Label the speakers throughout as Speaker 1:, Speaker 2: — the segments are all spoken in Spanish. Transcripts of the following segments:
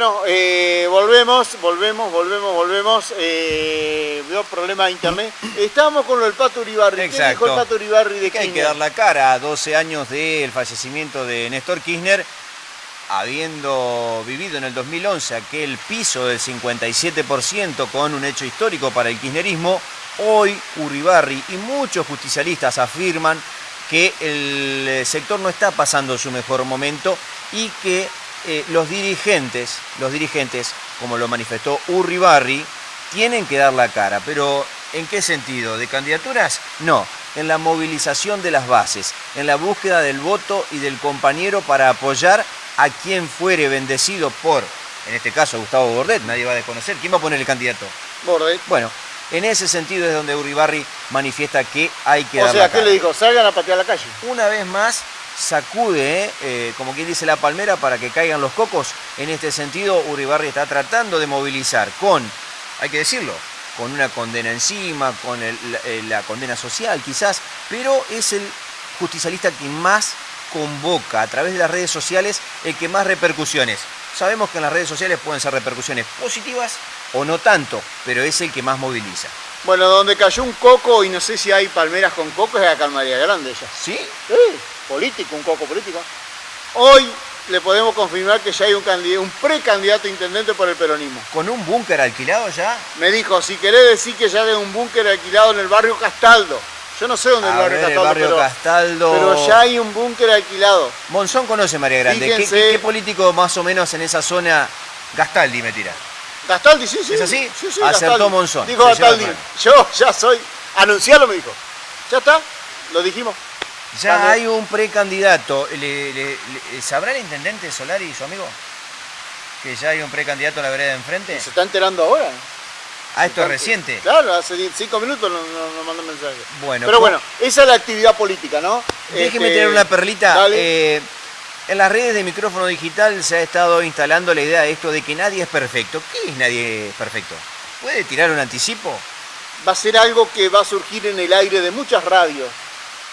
Speaker 1: Bueno, eh, volvemos, volvemos, volvemos, volvemos. Eh, veo problema de internet. Estábamos con lo del Pato Uribarri.
Speaker 2: Exacto.
Speaker 1: ¿Qué dijo el Pato Uribarri de
Speaker 2: que hay que dar la cara a 12 años del fallecimiento de Néstor Kirchner, habiendo vivido en el 2011 aquel piso del 57% con un hecho histórico para el kirchnerismo, hoy Uribarri y muchos justicialistas afirman que el sector no está pasando su mejor momento y que eh, los dirigentes, los dirigentes, como lo manifestó Uribarri, tienen que dar la cara, pero ¿en qué sentido? ¿De candidaturas? No, en la movilización de las bases, en la búsqueda del voto y del compañero para apoyar a quien fuere bendecido por, en este caso, Gustavo Bordet, nadie va a desconocer, ¿quién va a poner el candidato?
Speaker 1: Bordet.
Speaker 2: Bueno, en ese sentido es donde Uribarri manifiesta que hay que
Speaker 1: O
Speaker 2: dar
Speaker 1: sea,
Speaker 2: la
Speaker 1: ¿qué
Speaker 2: cara.
Speaker 1: le dijo? Salgan a patear la calle.
Speaker 2: Una vez más sacude, ¿eh? Como quien dice la palmera, para que caigan los cocos. En este sentido, Uribarri está tratando de movilizar con, hay que decirlo, con una condena encima, con el- la, eh, la condena social quizás, pero es el justicialista que más convoca a través de las redes sociales, el que más repercusiones. Sabemos que en las redes sociales pueden ser repercusiones positivas o no tanto, pero es el que más moviliza.
Speaker 1: Bueno, donde cayó un coco y no sé si hay palmeras con coco es acá en María Grande ya.
Speaker 2: ¿Sí?
Speaker 1: Sí, político, un coco político. Hoy le podemos confirmar que ya hay un, un precandidato intendente por el peronismo.
Speaker 2: ¿Con un búnker alquilado ya?
Speaker 1: Me dijo, si querés decir que ya hay un búnker alquilado en el barrio Castaldo. Yo no sé dónde es el barrio
Speaker 2: ver, el
Speaker 1: Castaldo,
Speaker 2: barrio
Speaker 1: pero,
Speaker 2: Castaldo.
Speaker 1: pero ya hay un búnker alquilado.
Speaker 2: Monzón conoce María Grande. ¿Qué,
Speaker 1: Fíjense.
Speaker 2: qué- qué político más o menos en esa zona? Gastaldi me tira.
Speaker 1: Gastaldi, sí, sí.
Speaker 2: ¿Es así?
Speaker 1: Sí, sí,
Speaker 2: Acertó
Speaker 1: Gastaldi.
Speaker 2: Monzón.
Speaker 1: Dijo Gastaldi,
Speaker 2: el
Speaker 1: yo ya soy, anuncialo me dijo. Ya está, lo dijimos.
Speaker 2: Ya hay un precandidato. ¿Le, le- le- ¿Sabrá el intendente Solari y su amigo? Que ya hay un precandidato a la vereda de enfrente.
Speaker 1: Se está enterando ahora.
Speaker 2: Ah, esto es reciente.
Speaker 1: Claro, hace cinco minutos nos no, nos mandó un mensaje.
Speaker 2: Bueno,
Speaker 1: Pero
Speaker 2: co-
Speaker 1: bueno, esa es la actividad política, ¿no?
Speaker 2: Déjeme
Speaker 1: Este,
Speaker 2: tener una perlita. Eh, en las redes de micrófono digital se ha estado instalando la idea de esto de que nadie es perfecto. ¿Qué es nadie perfecto? ¿Puede tirar un anticipo?
Speaker 1: va a ser algo que va a surgir en el aire de muchas radios,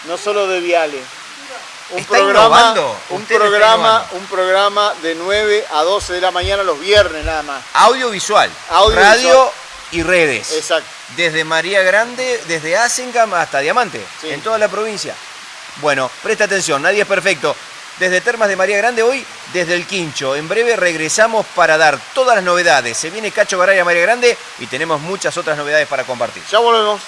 Speaker 1: no solo de Viale. Un
Speaker 2: ¿Está
Speaker 1: programa,
Speaker 2: innovando?
Speaker 1: un programa, un programa de 9 a 12 de la mañana los viernes nada más.
Speaker 2: Audiovisual, radio y redes.
Speaker 1: Exacto.
Speaker 2: Desde María Grande, desde Asengam hasta Diamante,
Speaker 1: Sí.
Speaker 2: en toda la provincia. Bueno, presta atención, nadie es perfecto. Desde Termas de María Grande hoy, desde el Quincho. En breve regresamos para dar todas las novedades. Se viene Cacho Garay a María Grande y tenemos muchas otras novedades para compartir.
Speaker 1: Ya volvemos.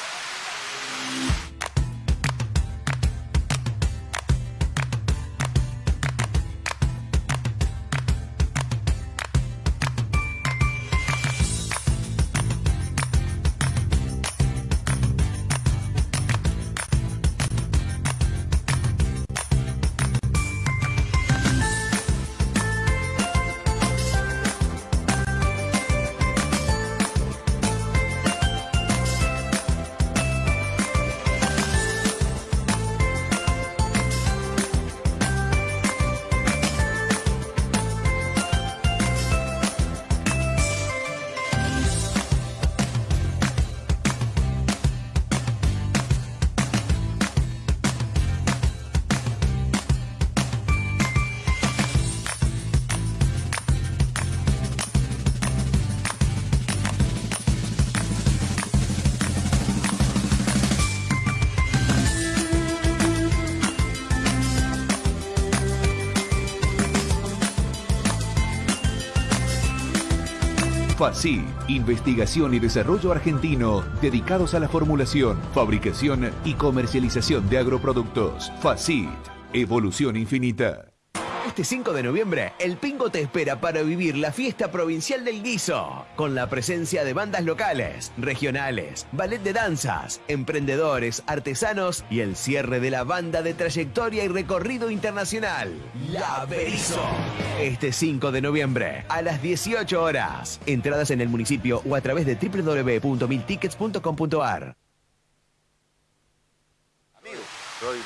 Speaker 3: FACI, investigación y desarrollo argentino dedicados a la formulación, fabricación y comercialización de agroproductos. FACIT, evolución infinita.
Speaker 4: Este 5 de noviembre, el Pingo te espera para vivir la fiesta provincial del guiso, con la presencia de bandas locales, regionales, ballet de danzas, emprendedores, artesanos y el cierre de la banda de trayectoria y recorrido internacional, La Berizo. Este 5 de noviembre, a las 18 horas. Entradas en el municipio o a través de www.miltickets.com.ar.
Speaker 5: Soy.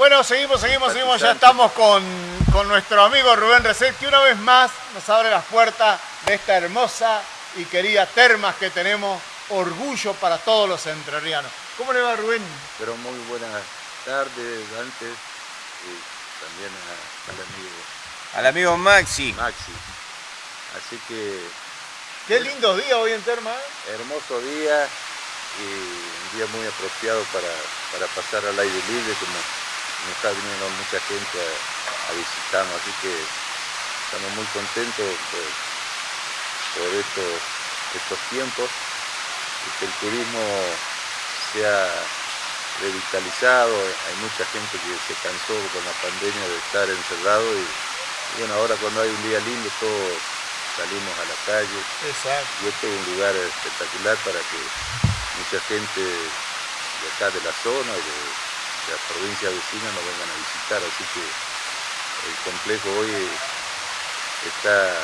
Speaker 1: Bueno, seguimos, seguimos, seguimos. Ya estamos con, con nuestro amigo Rubén Reset, que una vez más nos abre las puertas de esta hermosa y querida termas que tenemos. Orgullo para todos los entrerrianos. ¿Cómo le va, Rubén?
Speaker 5: Pero muy buenas tardes antes y también a- al amigo
Speaker 2: Al amigo Maxi.
Speaker 5: Maxi. Así que
Speaker 1: Qué lindo día hoy en Terma. ¿eh?
Speaker 5: hermoso día y un día muy apropiado para, para pasar al aire libre, como nos está viniendo mucha gente a, a visitarnos, así que estamos muy contentos por, por estos, estos tiempos y que el turismo sea revitalizado, hay mucha gente que se cansó con la pandemia de estar encerrado y, y bueno, ahora cuando hay un día lindo todos salimos a la calle,
Speaker 1: Exacto.
Speaker 5: y este es un lugar espectacular para que mucha gente de acá de la zona de la provincia vecina nos vengan a visitar. Así que el complejo hoy está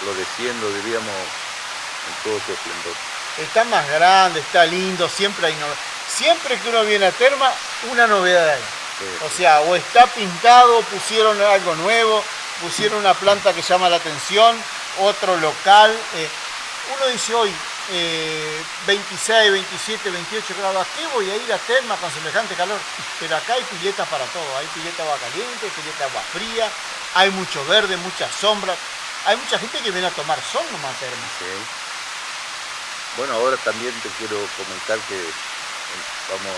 Speaker 5: floreciendo, diríamos, en todo su esplendor.
Speaker 1: Está más grande, está lindo, siempre hay novedades. Siempre que uno viene a Terma, una novedad hay.
Speaker 5: Sí,
Speaker 1: O sea, o está pintado, pusieron algo nuevo, pusieron una planta que llama la atención, otro local. eh, uno dice hoy, eh, 26, 27, 28 grados, ¿a qué voy a ir a Terma con semejante calor? Pero acá hay piletas para todo, hay pileta agua caliente, pileta agua fría, hay mucho verde, mucha sombra. Hay mucha gente que viene a tomar sol nomás a Terma.
Speaker 5: Bueno, ahora también te quiero comentar que eh, vamos,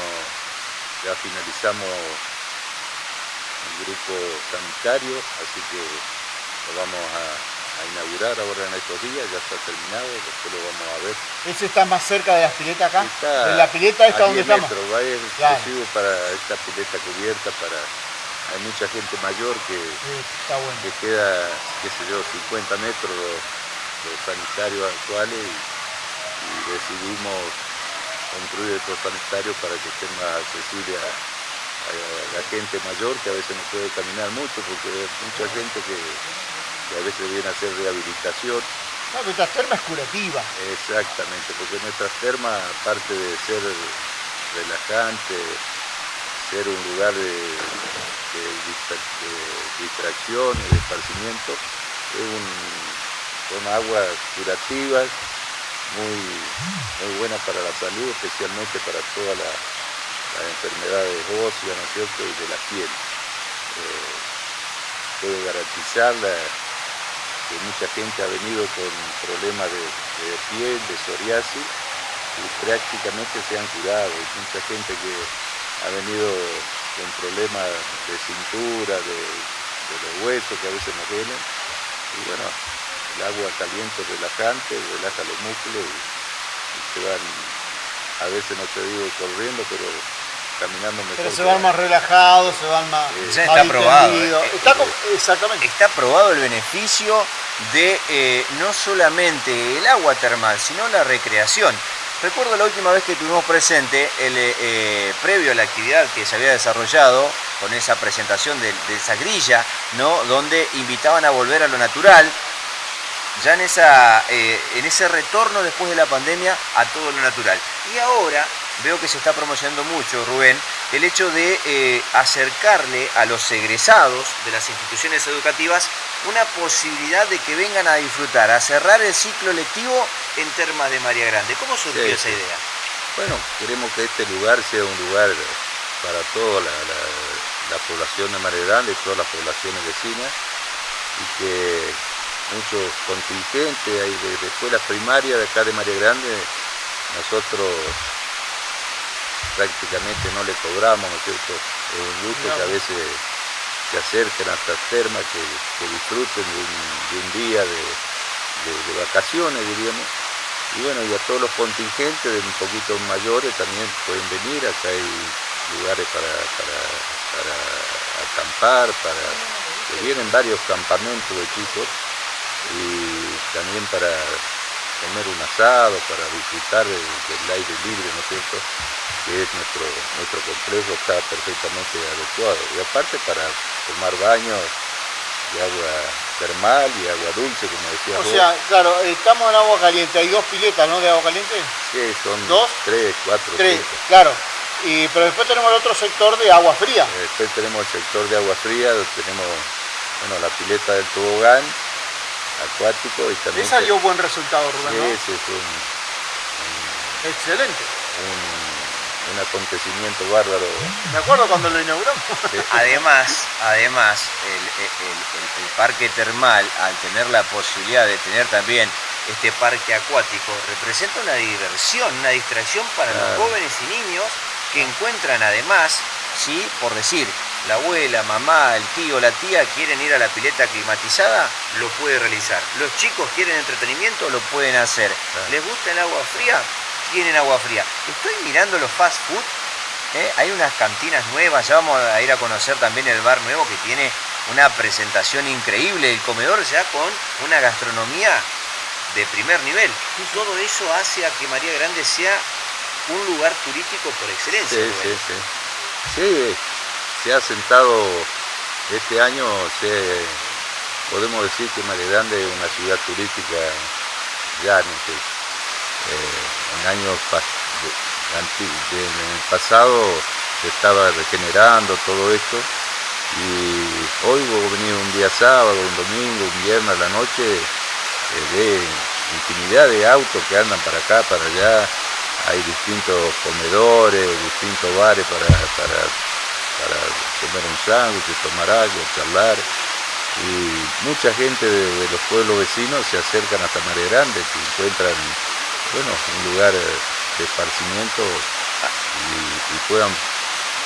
Speaker 5: ya finalizamos el grupo sanitario, así que lo vamos a, a inaugurar ahora en estos días, ya está terminado, después lo vamos a ver.
Speaker 1: Ese está más cerca de las piletas acá.
Speaker 5: Está
Speaker 1: de la pileta esta donde
Speaker 5: 10
Speaker 1: estamos.
Speaker 5: metros, va a ser
Speaker 1: Claro.
Speaker 5: exclusivo para esta pileta cubierta, para hay mucha gente mayor que,
Speaker 1: Sí, está bueno.
Speaker 5: que queda, qué sé yo, 50 metros los, los sanitarios actuales y, y decidimos construir estos sanitarios para que estén más accesibles a, a la gente mayor que a veces no puede caminar mucho porque hay mucha gente que, que a veces viene a hacer rehabilitación
Speaker 1: No, pero esta terma es curativa.
Speaker 5: Exactamente, porque nuestras termas, aparte de ser relajante, ser un lugar de, de distra- de distracción y de esparcimiento, es un- son aguas curativas, muy, muy buenas para la salud, especialmente para todas la- las enfermedades óseas, ¿no es cierto?, y de la piel. Eh, garantizar la- mucha gente ha venido con problemas de, piel, de psoriasis, y prácticamente se han curado. Hay mucha gente que ha venido con problemas de cintura, de, de los huesos que a veces nos duelen. Y bueno, el agua caliente relajante, relaja los músculos y, y se van, a veces no te digo corriendo, pero caminando mejor.
Speaker 1: Pero se van
Speaker 5: va.
Speaker 1: más relajados, se van más.
Speaker 2: Ya
Speaker 1: más
Speaker 2: está probado, eh,
Speaker 1: Está
Speaker 2: eh,
Speaker 1: exactamente.
Speaker 2: Está probado el beneficio de eh, no solamente el agua termal, sino la recreación. Recuerdo la última vez que tuvimos presente, el, eh, eh, previo a la actividad que se había desarrollado, con esa presentación de, de esa grilla, ¿no? donde invitaban a volver a lo natural, ya en, esa, eh, en ese retorno después de la pandemia a todo lo natural. Y ahora veo que se está promocionando mucho, Rubén, el hecho de eh, acercarle a los egresados de las instituciones educativas una posibilidad de que vengan a disfrutar, a cerrar el ciclo lectivo en Termas de María Grande. ¿Cómo surgió
Speaker 5: Sí,
Speaker 2: esa idea?
Speaker 5: Bueno, queremos que este lugar sea un lugar para toda la, la- la población de María Grande, todas las poblaciones vecinas, y que muchos contingentes hay de, de escuelas primarias de acá de María Grande, nosotros prácticamente no le cobramos, ¿no es cierto? Es un gusto que a veces se acerquen a estas termas, que, que disfruten de un, de un día de, de- de vacaciones, diríamos. Y bueno, y a todos los contingentes de un poquito mayores también pueden venir, acá hay lugares para, para, para acampar, para que vienen varios campamentos de chicos y también para comer un asado, para disfrutar del, del aire libre, ¿no es cierto? Que es nuestro, nuestro complejo, está perfectamente adecuado. Y aparte para tomar baños de agua termal y agua dulce, como decía
Speaker 1: O
Speaker 5: vos.
Speaker 1: sea, claro, estamos en agua caliente. Hay dos piletas, ¿no? De agua caliente.
Speaker 5: Sí, son
Speaker 1: ¿Dos?
Speaker 5: tres, cuatro,
Speaker 1: Tres,
Speaker 5: cinco.
Speaker 1: claro. Y, pero después tenemos el otro sector de agua fría.
Speaker 5: Después tenemos el sector de agua fría, tenemos bueno, la pileta del tobogán acuático y también...
Speaker 1: Esa
Speaker 5: te-
Speaker 1: dio buen resultado, Rubén,
Speaker 5: Sí,
Speaker 1: ¿no?
Speaker 5: ese es un,
Speaker 1: Excelente.
Speaker 5: un- un acontecimiento bárbaro.
Speaker 1: Me acuerdo cuando lo inauguramos.
Speaker 2: Además, además el, el parque termal, al tener la posibilidad de tener también este parque acuático representa una diversión, una distracción para los jóvenes y niños que encuentran además, ¿sí? por decir, la abuela, mamá, el tío, la tía quieren ir a la pileta climatizada, lo puede realizar. Los chicos quieren entretenimiento, lo pueden hacer. ¿Les gusta el agua fría? Tienen agua fría. Estoy mirando los fast food. ¿eh? Hay unas cantinas nuevas, ya vamos a ir a conocer también el bar nuevo que tiene una presentación increíble, el comedor ya con una gastronomía de primer nivel. Todo eso hace a que María Grande sea un lugar turístico por excelencia.
Speaker 5: Sí, sí, sí. sí, se ha sentado este año, podemos decir que María es una ciudad turística ya en, eh, años en el pasado se estaba regenerando todo esto y hoy vos venir un día sábado, un domingo, un viernes a la noche de infinidad de autos que andan para acá, para allá, hay distintos comedores, distintos bares para, comer un sándwich, tomar algo, charlar. Y mucha gente de, los pueblos vecinos se acercan hasta Mare Grande, que encuentran bueno, un lugar de esparcimiento y, y puedan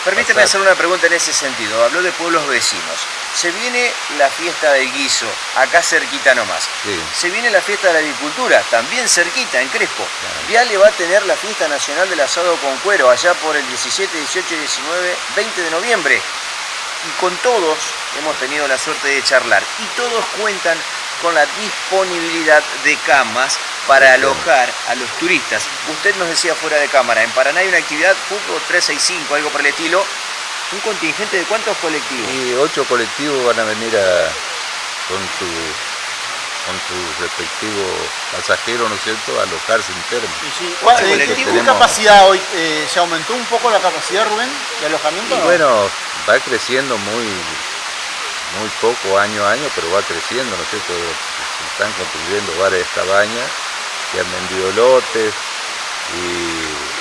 Speaker 2: Permíteme hacer una pregunta en ese sentido. Habló de pueblos vecinos. Se viene la fiesta del guiso, acá cerquita nomás. Se viene la fiesta de la agricultura, también cerquita, en Crespo. Viale va a tener la fiesta nacional del asado con cuero, allá por el 17, 18, 19, 20 de noviembre. Y con todos hemos tenido la suerte de charlar. Y todos cuentan con la disponibilidad de camas para alojar a los turistas. Usted nos decía fuera de cámara, en Paraná hay una actividad fútbol 365, algo por el estilo. ¿Un contingente de cuántos colectivos?
Speaker 5: Y ocho colectivos van a venir con su con su respectivo pasajero, ¿no es cierto?, a alojarse en
Speaker 1: termo. ¿Qué capacidad hoy? Eh, ¿Se aumentó un poco la capacidad, Rubén, de alojamiento?
Speaker 5: Bueno, va creciendo muy, muy poco año a año, pero va creciendo, ¿no es cierto? Se están construyendo varias cabañas que han vendido lotes y,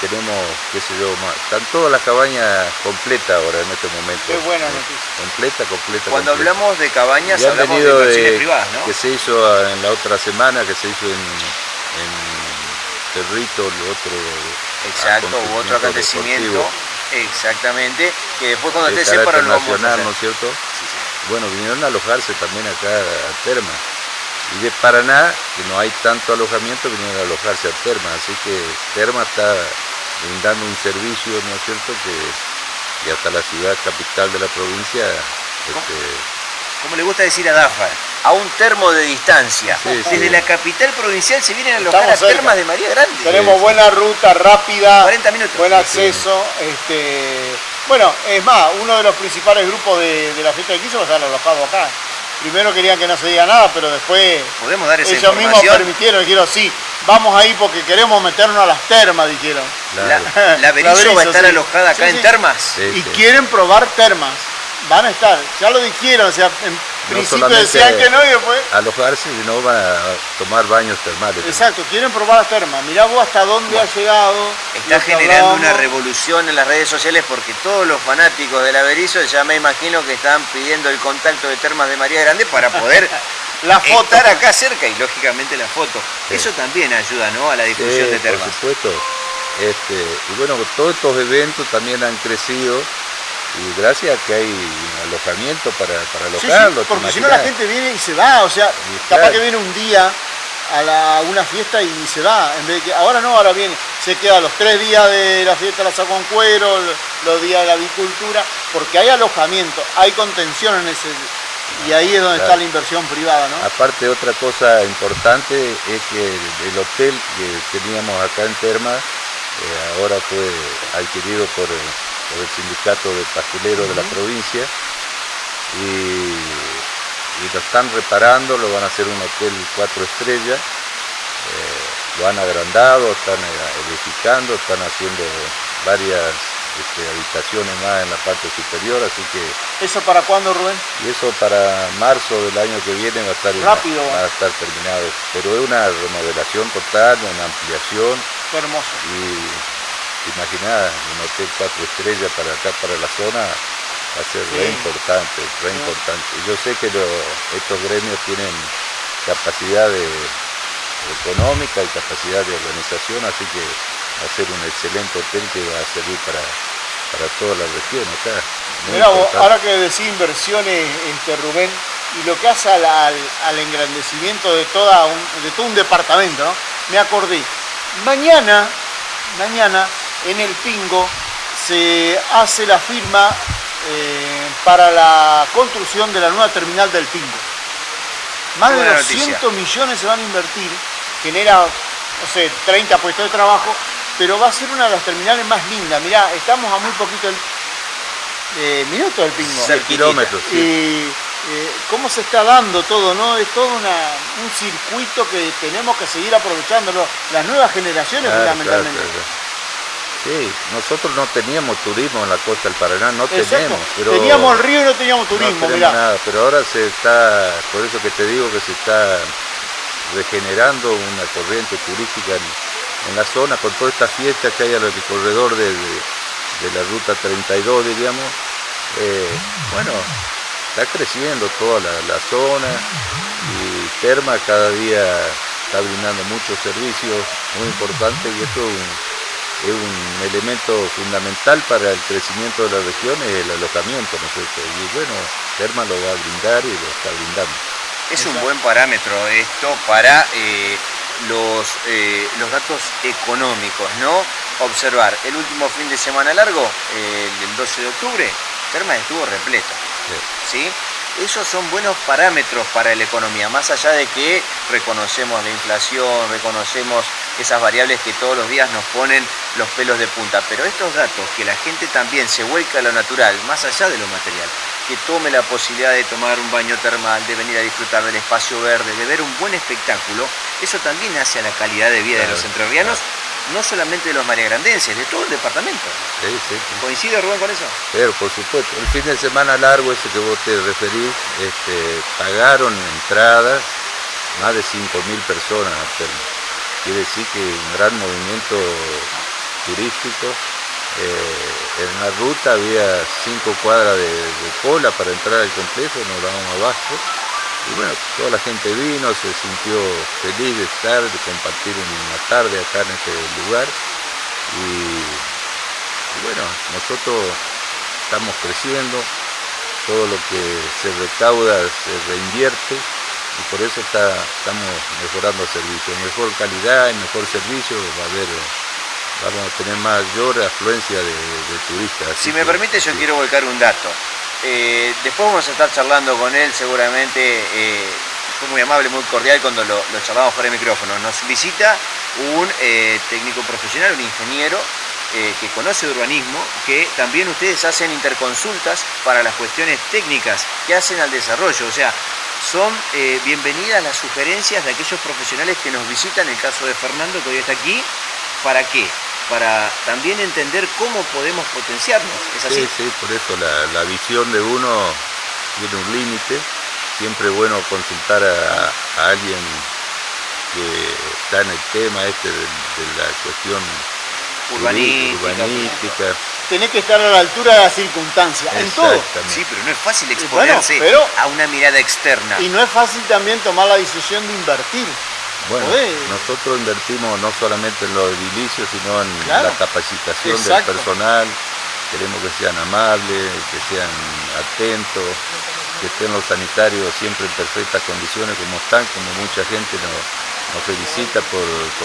Speaker 5: tenemos, qué sé yo, más. están todas las cabañas completas ahora en este momento.
Speaker 1: Qué buena noticia.
Speaker 5: Completa, completa.
Speaker 2: Cuando hablamos de cabañas, hablamos de, privadas, ¿no?
Speaker 5: Que se hizo en la otra semana, que se hizo en, en Cerrito, el otro.
Speaker 2: Exacto, hubo otro acontecimiento. Exactamente, que después cuando esté separado lo
Speaker 5: nacional, ¿no es cierto? Bueno, vinieron a alojarse también acá a Terma. Y de Paraná, que no hay tanto alojamiento, vinieron a alojarse a Terma. Así que Terma está brindando un servicio, ¿no es cierto?, que, hasta la ciudad capital de la provincia este,
Speaker 2: como le gusta decir a Dafa, a un termo de distancia. Desde la capital provincial se vienen a alojar a termas de María Grande.
Speaker 1: Tenemos buena ruta, rápida, 40 minutos. buen acceso. Este, bueno, es más, uno de los principales grupos de, la fiesta de quiso va a estar alojado acá. Primero querían que no se diga nada, pero después
Speaker 2: ¿Podemos dar esa
Speaker 1: ellos mismos permitieron, dijeron, sí, vamos ahí porque queremos meternos a las termas, dijeron.
Speaker 2: La, la, Berizo va a estar alojada acá en termas.
Speaker 1: y quieren probar termas van a estar, ya lo dijeron, o sea, en principio decían que no y después...
Speaker 5: Alojarse y no van a tomar baños termales.
Speaker 1: Exacto, quieren probar las termas. Mirá vos hasta dónde ha llegado.
Speaker 2: Está generando una revolución en las redes sociales porque todos los fanáticos del Averizo ya me imagino que están pidiendo el contacto de termas de María Grande para poder la foto. estar acá cerca y lógicamente la foto. Eso también ayuda ¿no? a la difusión de termas.
Speaker 5: Por supuesto. Este, y bueno, todos estos eventos también han crecido y gracias a que hay alojamiento para, para alojarlo.
Speaker 1: porque si no la gente viene y se va, o sea, capaz que viene un día a, una fiesta y se va, en vez de que ahora no, ahora viene, se queda los tres días de la fiesta de la saco cuero, los días de la avicultura, porque hay alojamiento, hay contención en ese y ahí es donde está la inversión privada, ¿no?
Speaker 5: Aparte otra cosa importante es que el, hotel que teníamos acá en Terma eh, ahora fue adquirido por por el sindicato de pastuleros de la provincia y, lo están reparando, lo van a hacer un hotel cuatro estrellas, eh, lo han agrandado, están eh, edificando, están haciendo varias este, habitaciones más en la parte superior, así que...
Speaker 1: ¿Eso para cuándo, Rubén?
Speaker 5: Y eso para marzo del año que viene va a estar,
Speaker 1: Rápido.
Speaker 5: va a estar terminado, pero es una remodelación total, una ampliación.
Speaker 1: Qué hermoso.
Speaker 5: Y te un hotel cuatro estrellas para acá, para la zona, va a ser re importante, re importante. Yo sé que estos gremios tienen capacidad económica y capacidad de organización, así que va a ser un excelente hotel que va a servir para, para toda la región acá.
Speaker 1: Mira, ahora que decís inversiones, este, Rubén, y lo que hace al, engrandecimiento de, toda de todo un departamento, me acordé, mañana, mañana en el Pingo se hace la firma eh, para la construcción de la nueva terminal del Pingo. Más de 200 millones se van a invertir, genera, no sé, 30 puestos de trabajo, pero va a ser una de las terminales más lindas. Mirá, estamos a muy poquito eh, minuto del Pingo.
Speaker 5: kilómetros.
Speaker 1: Y eh, cómo se está dando todo, ¿no? Es todo un circuito que tenemos que seguir aprovechándolo, las nuevas generaciones fundamentalmente.
Speaker 5: Sí, nosotros no teníamos turismo en la costa del Paraná, no tenemos. Pero
Speaker 1: teníamos el río y no teníamos turismo,
Speaker 5: no nada, pero ahora se está, por eso que te digo que se está regenerando una corriente turística en, la zona con toda esta fiesta que hay alrededor de, de, la ruta 32, diríamos. Eh, bueno, está creciendo toda la, zona y Terma cada día está brindando muchos servicios muy importantes y esto es un, elemento fundamental para el crecimiento de la región, es el alojamiento, ¿no Y bueno, Terma lo va a brindar y lo está brindando.
Speaker 2: Es un buen parámetro esto para eh, los, eh, los datos económicos, ¿no? Observar, el último fin de semana largo, el 12 de octubre, Terma estuvo repleto. ¿Sí? Esos son buenos parámetros para la economía, más allá de que reconocemos la inflación, reconocemos esas variables que todos los días nos ponen los pelos de punta, pero estos datos, que la gente también se vuelca a lo natural, más allá de lo material, que tome la posibilidad de tomar un baño termal, de venir a disfrutar del espacio verde, de ver un buen espectáculo, eso también hace a la calidad de vida de los entrerrianos no solamente de los mariagrandenses, de todo el departamento.
Speaker 5: Sí, sí,
Speaker 2: ¿Coincide Rubén con eso?
Speaker 5: Pero por supuesto, el fin de semana largo ese que vos te referís, este, pagaron entradas más de 5.000 personas Quiere decir que un gran movimiento turístico. Eh, en la ruta había cinco cuadras de, de, cola para entrar al complejo, nos dábamos abajo y bueno, toda la gente vino, se sintió feliz de estar, de compartir una tarde acá en este lugar. Y, bueno, nosotros estamos creciendo, todo lo que se recauda se reinvierte y por eso estamos mejorando el servicio. Mejor calidad y mejor servicio va a haber vamos a tener mayor afluencia de, turistas.
Speaker 2: Si me permite, yo quiero volcar un dato. Eh, después vamos a estar charlando con él seguramente. Eh, fue muy amable, muy cordial cuando lo, charlamos fuera de micrófono. Nos visita un eh, técnico profesional, un ingeniero que conoce urbanismo, que también ustedes hacen interconsultas para las cuestiones técnicas que hacen al desarrollo. O sea, son bienvenidas las sugerencias de aquellos profesionales que nos visitan, en el caso de Fernando, que hoy está aquí. ¿Para qué? para también entender cómo podemos potenciarnos. ¿Es así?
Speaker 5: Sí, sí, por eso la, visión de uno tiene un límite. Siempre es bueno consultar a, alguien que está en el tema este de, la cuestión urbanística.
Speaker 1: Tenés que estar a la altura de las circunstancias, en todo.
Speaker 2: Sí, pero no es fácil exponerse a una mirada externa.
Speaker 1: Y no es fácil también tomar la decisión de invertir.
Speaker 5: Bueno, nosotros invertimos no solamente en los edilicios, sino en la capacitación del personal. Queremos que sean amables, que sean atentos, que estén los sanitarios siempre en perfectas condiciones como están, como mucha gente nos, felicita por,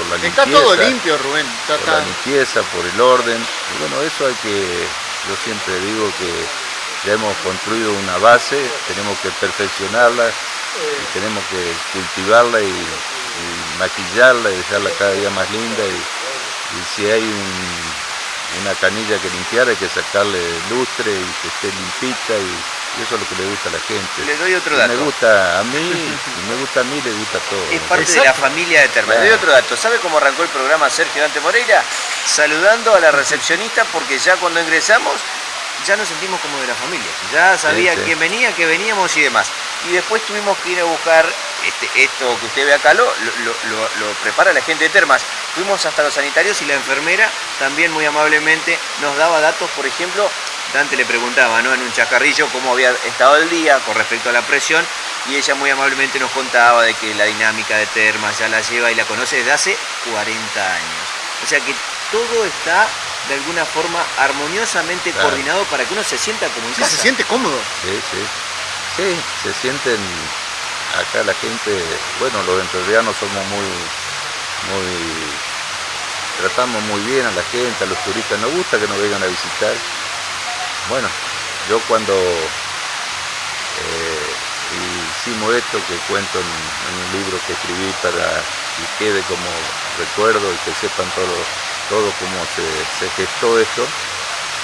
Speaker 5: la limpieza.
Speaker 1: Está todo limpio, Rubén.
Speaker 5: por la limpieza, por el orden. Y bueno, eso hay que, yo siempre digo que ya hemos construido una base, tenemos que perfeccionarla, y tenemos que cultivarla y maquillarla y dejarla cada día más linda y, si hay una canilla que limpiar hay que sacarle lustre y que esté limpita y, eso es lo que le gusta a la gente.
Speaker 2: Le doy otro dato.
Speaker 5: me gusta a mí, y me gusta a mí, le gusta a todos.
Speaker 2: Es parte de la familia de Terma. Le doy otro dato. ¿Sabe cómo arrancó el programa Sergio Dante Moreira? Saludando a la recepcionista porque ya cuando ingresamos ya nos sentimos como de la familia. Ya sabía quién venía, que veníamos y demás. Y después tuvimos que ir a buscar este, esto que usted ve acá lo, lo, prepara la gente de Termas. Fuimos hasta los sanitarios y la enfermera también muy amablemente nos daba datos, por ejemplo, Dante le preguntaba ¿no? en un chacarrillo cómo había estado el día con respecto a la presión y ella muy amablemente nos contaba de que la dinámica de Termas ya la lleva y la conoce desde hace 40 años. O sea que todo está de alguna forma armoniosamente coordinado para que uno se sienta como en
Speaker 1: se siente cómodo.
Speaker 5: Sí, sí. Sí, se sienten acá la gente, bueno, los entrerrianos somos muy, muy, tratamos muy bien a la gente, a los turistas, nos gusta que nos vengan a visitar. Bueno, yo cuando eh, hicimos esto que cuento en, un libro que escribí para que quede como recuerdo y que sepan todo, todo cómo se, se gestó esto,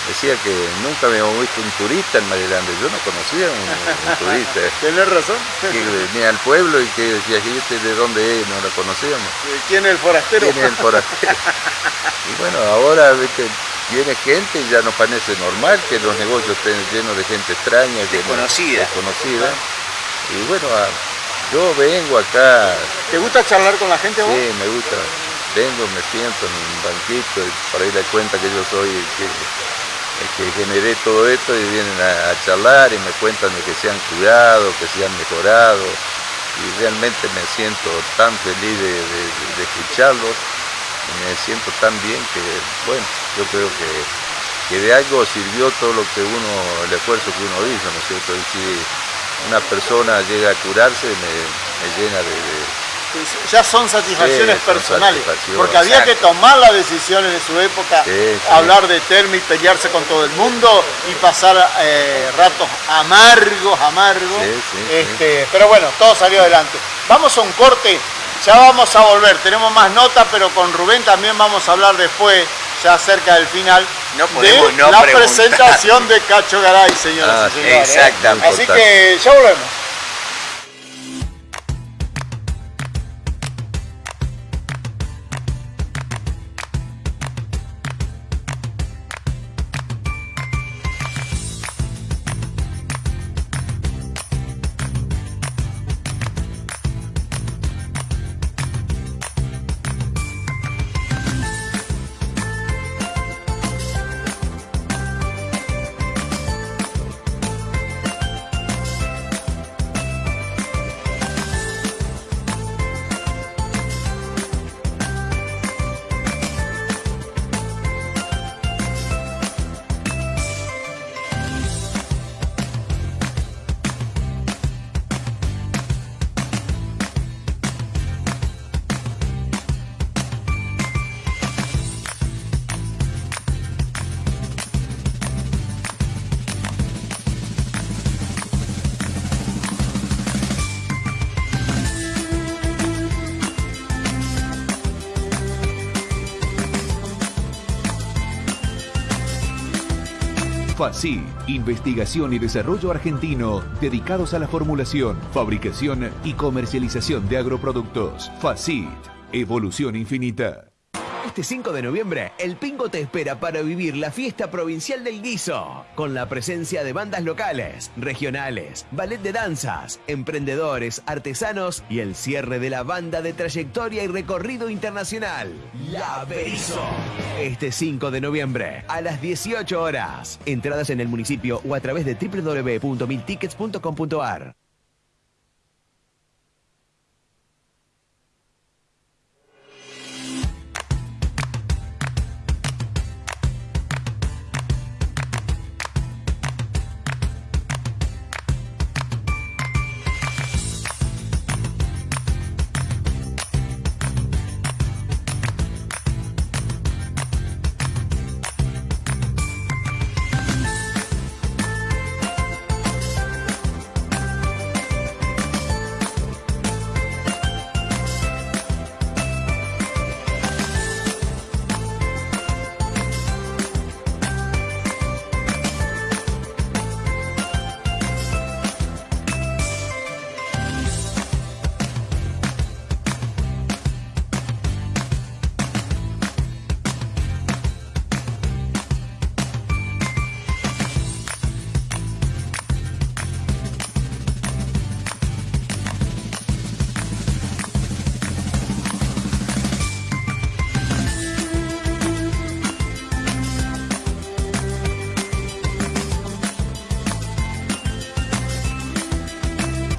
Speaker 5: decía que nunca me habíamos visto un turista en Maryland. Yo no conocía un, un turista.
Speaker 1: Tienes razón.
Speaker 5: Que venía al pueblo y que decía, que este de dónde es? No lo conocíamos.
Speaker 1: ¿Quién es el forastero?
Speaker 5: ¿Quién es el forastero? y bueno, ahora viene gente y ya nos parece normal que los negocios estén llenos de gente extraña.
Speaker 2: Desconocida.
Speaker 5: desconocida. Y bueno, yo vengo acá.
Speaker 1: ¿Te gusta charlar con la gente vos?
Speaker 5: Sí, me gusta. Vengo, me siento en un banquito y por ahí le cuenta que yo soy que generé todo esto y vienen a, charlar y me cuentan de que se han curado, que se han mejorado y realmente me siento tan feliz de, escucharlos y me siento tan bien que, bueno, yo creo que, que, de algo sirvió todo lo que uno, el esfuerzo que uno hizo, ¿no es cierto? Y si una persona llega a curarse me, me llena de
Speaker 1: ya son satisfacciones personales, porque había que tomar la decisión en su época, hablar de Termi, pelearse con todo el mundo y pasar eh, ratos amargos, amargos. Este, pero bueno, todo salió adelante. Vamos a un corte, ya vamos a volver, tenemos más notas, pero con Rubén también vamos a hablar después, ya cerca del final,
Speaker 2: de
Speaker 1: la presentación de Cacho Garay, señoras y ah, señores. ¿eh?
Speaker 2: Exactamente.
Speaker 1: Así que ya volvemos.
Speaker 3: FACI, investigación y desarrollo argentino dedicados a la formulación, fabricación y comercialización de agroproductos. FACIT, evolución infinita.
Speaker 4: Este 5 de noviembre, el Pingo te espera para vivir la fiesta provincial del guiso, con la presencia de bandas locales, regionales, ballet de danzas, emprendedores, artesanos y el cierre de la banda de trayectoria y recorrido internacional, La Berizo. Este 5 de noviembre, a las 18 horas. Entradas en el municipio o a través de www.miltickets.com.ar.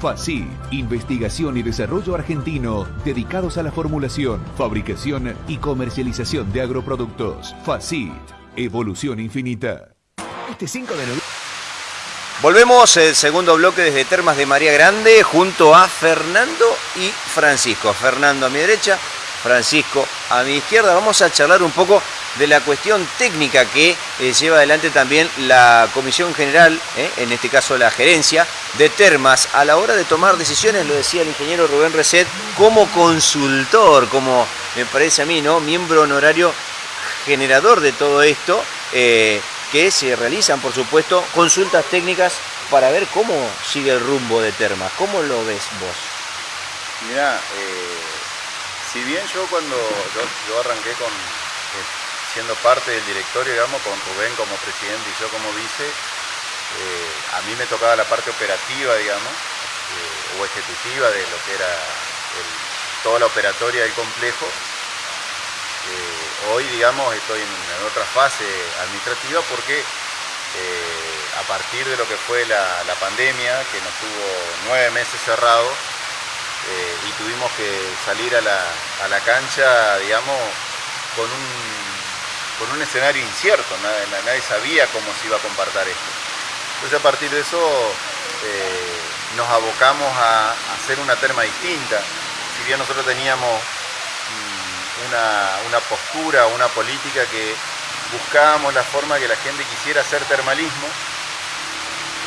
Speaker 3: FACI, investigación y desarrollo argentino dedicados a la formulación, fabricación y comercialización de agroproductos. FACI, evolución infinita.
Speaker 4: Este 5 de noviembre.
Speaker 2: Volvemos el segundo bloque desde Termas de María Grande junto a Fernando y Francisco. Fernando a mi derecha, Francisco a mi izquierda. Vamos a charlar un poco de la cuestión técnica que eh, lleva adelante también la Comisión General, eh, en este caso la gerencia de Termas, a la hora de tomar decisiones, lo decía el ingeniero Rubén Reset, como consultor, como me parece a mí, ¿no? Miembro honorario generador de todo esto. Eh, que se realizan, por supuesto, consultas técnicas para ver cómo sigue el rumbo de Termas. ¿Cómo lo ves vos?
Speaker 6: Mira, eh, si bien yo cuando yo, arranqué con siendo parte del directorio, digamos, con Rubén como presidente y yo como vice, eh, a mí me tocaba la parte operativa, digamos, o ejecutiva de lo que era toda la operatoria del complejo. Eh, hoy, digamos, estoy en, otra fase administrativa porque eh, a partir de lo que fue la, pandemia, que nos tuvo nueve meses cerrados, eh, y tuvimos que salir a la, cancha, digamos, con un, con un escenario incierto, nadie, sabía cómo se iba a compartir esto. Entonces a partir de eso nos abocamos a hacer una terma distinta. Si bien nosotros teníamos una, postura, una política que buscábamos la forma que la gente quisiera hacer termalismo.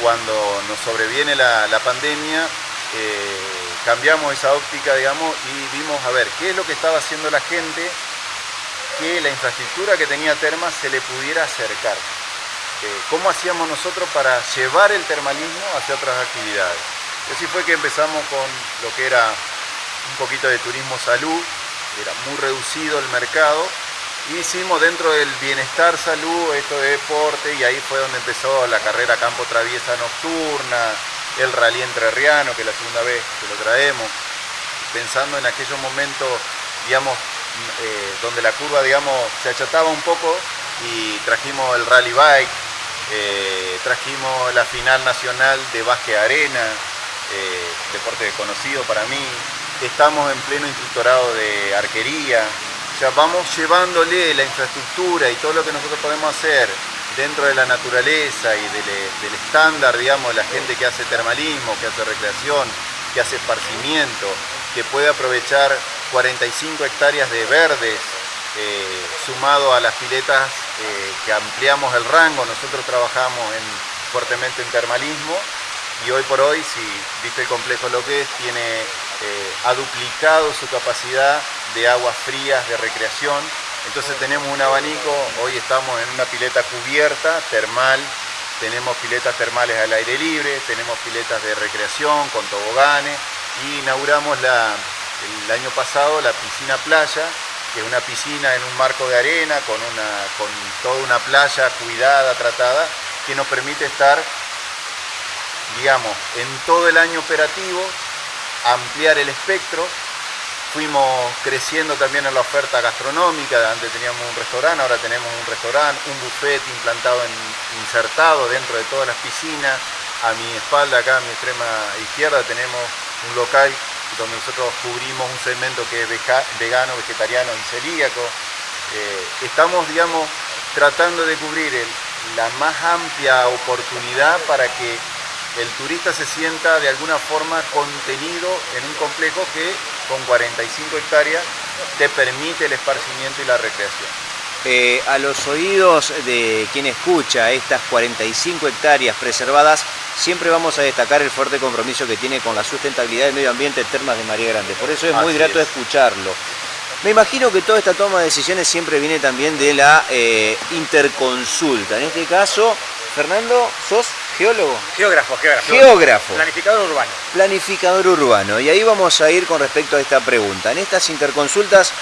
Speaker 6: Cuando nos sobreviene la, pandemia, eh, cambiamos esa óptica, digamos, y vimos a ver qué es lo que estaba haciendo la gente, que la infraestructura que tenía Termas se le pudiera acercar. Eh, ¿Cómo hacíamos nosotros para llevar el termalismo hacia otras actividades? Así fue que empezamos con lo que era un poquito de turismo salud, era muy reducido el mercado. hicimos dentro del bienestar salud esto de deporte y ahí fue donde empezó la carrera campo traviesa nocturna, el rally entrerriano, que es la segunda vez que lo traemos, pensando en aquellos momentos, digamos, eh, donde la curva, digamos, se achataba un poco y trajimos el rally bike, eh, trajimos la final nacional de básquet arena, eh, deporte conocido para mí, estamos en pleno instructorado de arquería, o sea, vamos llevándole la infraestructura y todo lo que nosotros podemos hacer dentro de la naturaleza y del, estándar, digamos, la gente que hace termalismo, que hace recreación, que hace esparcimiento, que puede aprovechar 45 hectáreas de verdes, eh, sumado a las piletas eh, que ampliamos el rango, nosotros trabajamos fuertemente en termalismo y hoy por hoy, si viste el complejo lo que es, tiene eh, ha duplicado su capacidad de aguas frías, de recreación. Entonces tenemos un abanico, hoy estamos en una pileta cubierta, termal, tenemos piletas termales al aire libre, tenemos piletas de recreación con toboganes y inauguramos el año pasado la piscina playa, que es una piscina en un marco de arena con, una, con toda una playa cuidada, tratada, que nos permite estar, digamos, en todo el año operativo ampliar el espectro. Fuimos creciendo también en la oferta gastronómica, antes teníamos un restaurante, ahora tenemos un restaurante, un buffet implantado, en, insertado dentro de todas las piscinas. A mi espalda, acá a mi extrema izquierda, tenemos un local donde nosotros cubrimos un segmento que es vegano, vegetariano y celíaco. Eh, estamos, digamos, tratando de cubrir la más amplia oportunidad para que el turista se sienta de alguna forma contenido en un complejo que con 45 hectáreas te permite el esparcimiento y la recreación.
Speaker 2: Eh, a los oídos de quien escucha estas 45 hectáreas preservadas, siempre vamos a destacar el fuerte compromiso que tiene con la sustentabilidad del medio ambiente Termas de María Grande. Por eso es muy grato escucharlo. Me imagino que toda esta toma de decisiones siempre viene también de la eh, interconsulta. En este caso, Fernando, ¿sos geólogo?
Speaker 7: Geógrafo, geógrafo.
Speaker 2: Geógrafo.
Speaker 7: Planificador urbano.
Speaker 2: Planificador urbano. Y ahí vamos a ir con respecto a esta pregunta. En estas interconsultas,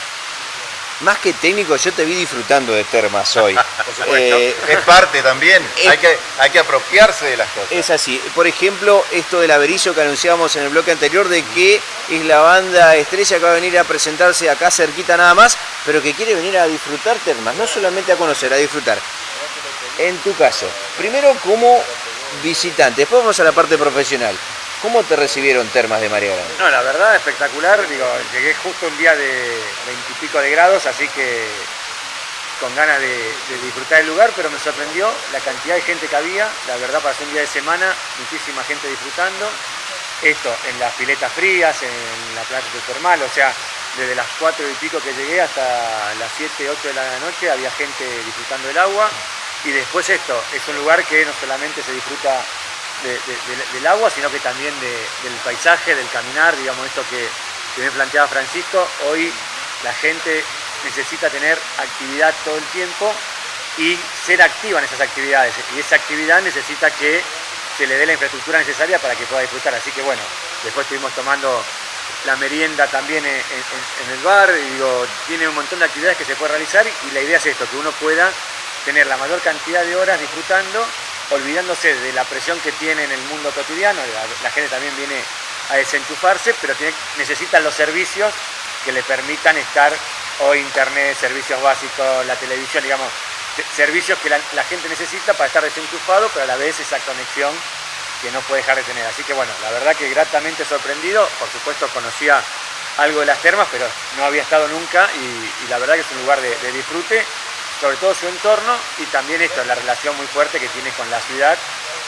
Speaker 2: más que técnico, yo te vi disfrutando de termas hoy.
Speaker 6: Por supuesto. Eh, es parte también. hay, que, hay que apropiarse de las cosas.
Speaker 2: Es así. Por ejemplo, esto del averizo que anunciábamos en el bloque anterior de que es la banda estrella que va a venir a presentarse acá cerquita nada más, pero que quiere venir a disfrutar termas, no solamente a conocer, a disfrutar en tu caso, primero como visitante, después vamos a la parte profesional. ¿Cómo te recibieron Termas de María Grande?
Speaker 7: No, la verdad, espectacular. Digo, llegué justo un día de veintipico de grados, así que con ganas de, disfrutar el lugar, pero me sorprendió la cantidad de gente que había. La verdad, para ser un día de semana, muchísima gente disfrutando. Esto en las piletas frías, en la playa termal, o sea, desde las cuatro y pico que llegué hasta las 7, 8 de la noche había gente disfrutando del agua. Y después esto, es un lugar que no solamente se disfruta del agua, sino que también del paisaje, del caminar, digamos esto que, que me planteaba Francisco. Hoy la gente necesita tener actividad todo el tiempo y ser activa en esas actividades. Y esa actividad necesita que se le dé la infraestructura necesaria para que pueda disfrutar. Así que bueno, después estuvimos tomando la merienda también en, el bar, y digo, tiene un montón de actividades que se puede realizar y la idea es esto, que uno pueda tener la mayor cantidad de horas disfrutando, olvidándose de la presión que tiene en el mundo cotidiano, la, gente también viene a desenchufarse, pero tiene, necesitan los servicios que le permitan estar o internet, servicios básicos, la televisión, digamos, servicios que la, gente necesita para estar desenchufado, pero a la vez esa conexión que no puede dejar de tener. Así que bueno, la verdad que gratamente sorprendido, por supuesto conocía algo de las termas, pero no había estado nunca y, la verdad que es un lugar de, disfrute, sobre todo su entorno y también esto, la relación muy fuerte que tiene con la ciudad,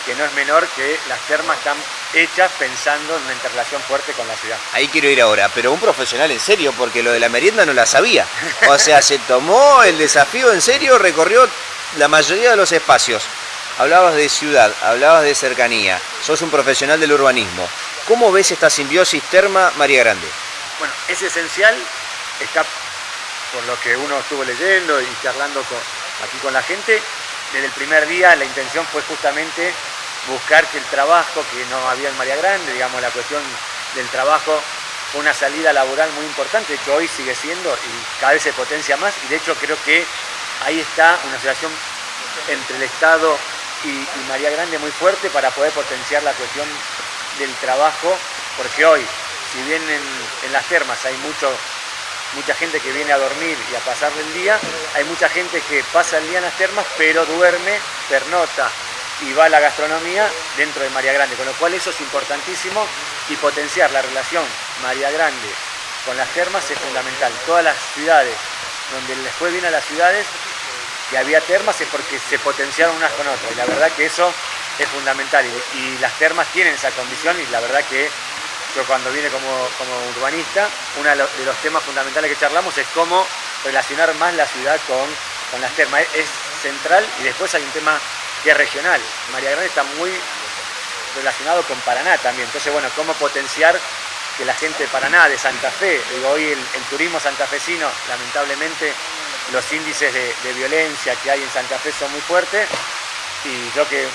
Speaker 7: que no es menor que las termas están hechas pensando en una interrelación fuerte con la ciudad.
Speaker 2: Ahí quiero ir ahora, pero un profesional en serio, porque lo de la merienda no la sabía. O sea, se tomó el desafío en serio, recorrió la mayoría de los espacios. Hablabas de ciudad, hablabas de cercanía, sos un profesional del urbanismo. ¿Cómo ves esta simbiosis terma María Grande?
Speaker 7: Bueno, es esencial, está por lo que uno estuvo leyendo y charlando aquí con la gente, desde el primer día la intención fue justamente buscar que el trabajo que no había en María Grande, digamos, la cuestión del trabajo una salida laboral muy importante, que hoy sigue siendo y cada vez se potencia más, y de hecho creo que ahí está una situación entre el Estado y, María Grande muy fuerte para poder potenciar la cuestión del trabajo, porque hoy, si bien en, las termas hay mucho, mucha gente que viene a dormir y a pasar el día, hay mucha gente que pasa el día en las termas, pero duerme, pernota, y va la gastronomía dentro de María Grande, con lo cual eso es importantísimo y potenciar la relación María Grande con las termas es fundamental. Todas las ciudades donde les fue bien a las ciudades que había termas es porque se potenciaron unas con otras. Y la verdad que eso es fundamental. Y, las termas tienen esa condición y la verdad que yo cuando vine como, urbanista, uno de los, temas fundamentales que charlamos es cómo relacionar más la ciudad con, con las termas. Es, central y después hay un tema que es regional. María Grande está muy relacionado con Paraná también. Entonces, bueno, cómo potenciar que la gente de Paraná, de Santa Fe, digo, hoy el, turismo santafesino, lamentablemente, los índices de, violencia que hay en Santa Fe son muy fuertes y yo que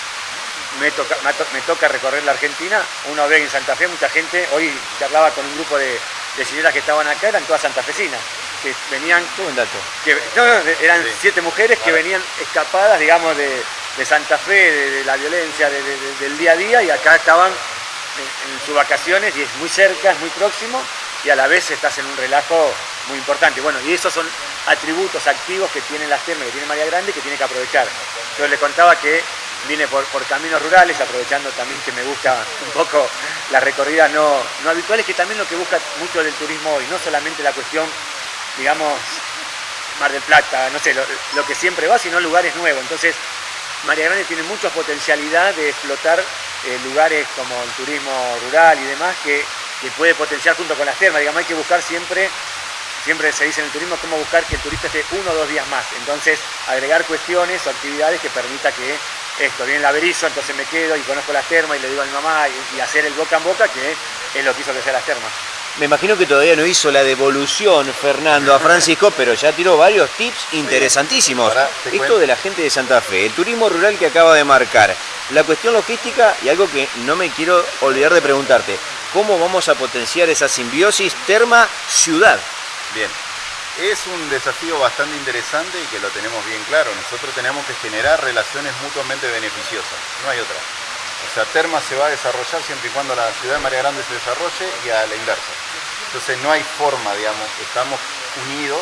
Speaker 7: me toca, me toca recorrer la Argentina, uno ve en Santa Fe mucha gente, hoy hablaba con un grupo de, señoras que estaban acá, eran todas santafesinas, que venían...
Speaker 2: dato.
Speaker 7: Que, no, no, eran siete mujeres que venían escapadas, digamos, de, de Santa Fe, de, la violencia del día a día y acá estaban en, sus vacaciones y es muy cerca, es muy próximo y a la vez estás en un relajo muy importante. Bueno, y esos son atributos activos que tienen las termas, que tiene María Grande, que tiene que aprovechar. Yo le contaba que vine por, caminos rurales, aprovechando también que me gusta un poco las recorridas no, no habituales, que también lo que busca mucho del turismo hoy, no solamente la cuestión, digamos, Mar del Plata, no sé, lo, que siempre va, sino lugares nuevos. Entonces, María Grande tiene mucha potencialidad de explotar eh, lugares como el turismo rural y demás que, puede potenciar junto con las termas. Digamos, hay que buscar siempre, siempre se dice en el turismo, cómo buscar que el turista esté uno o dos días más. Entonces, agregar cuestiones o actividades que permita que esto, viene el averizo, entonces me quedo y conozco las termas y le digo a mi mamá y, hacer el boca en boca, que es lo que hizo que sea las termas.
Speaker 2: Me imagino que todavía no hizo la devolución Fernando a Francisco, pero ya tiró varios tips interesantísimos. Esto de la gente de Santa Fe, el turismo rural que acaba de marcar, la cuestión logística y algo que no me quiero olvidar de preguntarte, ¿cómo vamos a potenciar esa simbiosis terma-ciudad?
Speaker 5: Bien, es un desafío bastante interesante y que lo tenemos bien claro. Nosotros tenemos que generar relaciones mutuamente beneficiosas, no hay otra. O sea, Terma se va a desarrollar siempre y cuando la ciudad de María Grande se desarrolle y a la inversa. Entonces no hay forma, digamos, estamos unidos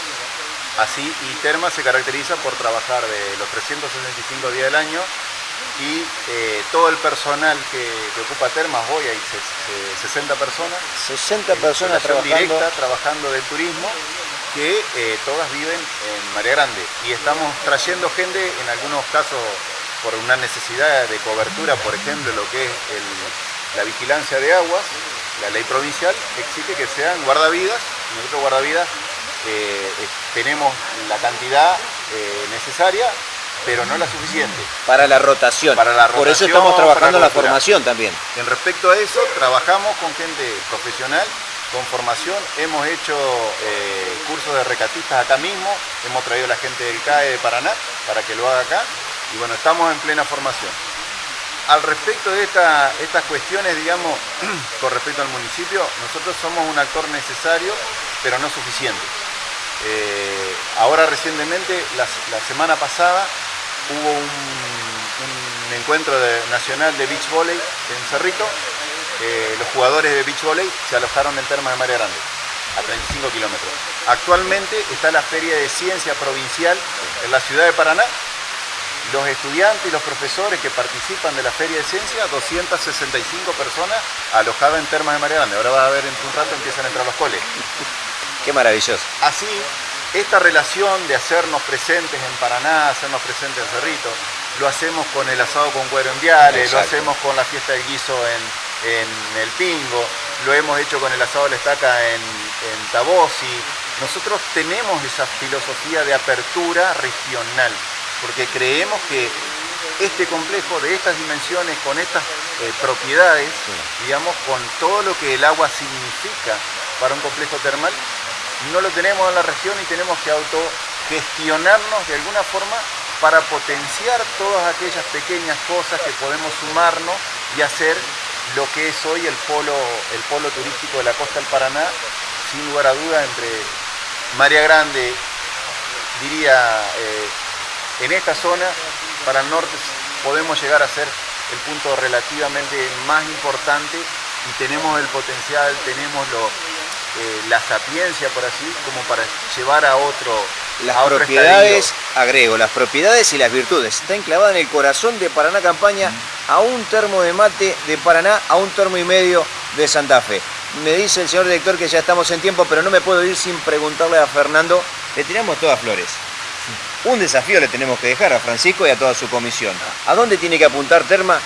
Speaker 5: así y Terma se caracteriza por trabajar de los 365 días del año
Speaker 6: y eh, todo el personal que, ocupa Termas, hoy hay 60 personas.
Speaker 2: 60 personas trabajando.
Speaker 6: directa trabajando del turismo que eh, todas viven en María Grande y estamos trayendo gente en algunos casos por una necesidad de cobertura, por ejemplo, lo que es la vigilancia de aguas, la ley provincial exige que sean guardavidas, nosotros guardavidas eh, tenemos la cantidad necesaria pero no la suficiente.
Speaker 2: Para la rotación.
Speaker 6: Para la rotación
Speaker 2: Por eso estamos trabajando la, formación también.
Speaker 6: En respecto a eso, trabajamos con gente profesional, con formación. Hemos hecho eh, cursos de recatistas acá mismo. Hemos traído a la gente del CAE de Paraná para que lo haga acá. Y bueno, estamos en plena formación. Al respecto de estas cuestiones, digamos, con respecto al municipio, nosotros somos un actor necesario, pero no suficiente. Eh, ahora recientemente, la, semana pasada, hubo un, encuentro nacional de beach volley en Cerrito. Eh, los jugadores de beach volley se alojaron en Termas de María Grande, a 35 kilómetros. Actualmente está la Feria de Ciencia Provincial en la ciudad de Paraná. Los estudiantes y los profesores que participan de la Feria de Ciencia, 265 personas alojadas en Termas de María Grande. Ahora va a ver en un rato empiezan a entrar los coles.
Speaker 2: Qué maravilloso.
Speaker 6: Así, esta relación de hacernos presentes en Paraná, hacernos presentes en Cerrito, lo hacemos con el asado con cuero en Viales, lo hacemos con la fiesta del guiso en, El Pingo, lo hemos hecho con el asado de la estaca en, en Tabosi. Nosotros tenemos esa filosofía de apertura regional, porque creemos que este complejo de estas dimensiones, con estas eh, propiedades, digamos, con todo lo que el agua significa para un complejo termal, no lo tenemos en la región y tenemos que autogestionarnos de alguna forma para potenciar todas aquellas pequeñas cosas que podemos sumarnos y hacer lo que es hoy el polo, el polo turístico de la costa del Paraná, sin lugar a duda entre María Grande, diría, eh, en esta zona, para el norte podemos llegar a ser el punto relativamente más importante y tenemos el potencial, tenemos lo, eh, la sapiencia, por así, como para llevar a otro.
Speaker 2: Las propiedades, agrego, las propiedades y las virtudes. Está enclavada en el corazón de Paraná Campaña, a un termo de mate de Paraná, a un termo y medio de Santa Fe. Me dice el señor director que ya estamos en tiempo, pero no me puedo ir sin preguntarle a Fernando. Le tiramos todas flores. Un desafío le tenemos que dejar a Francisco y a toda su comisión. ¿A dónde tiene que apuntar Terma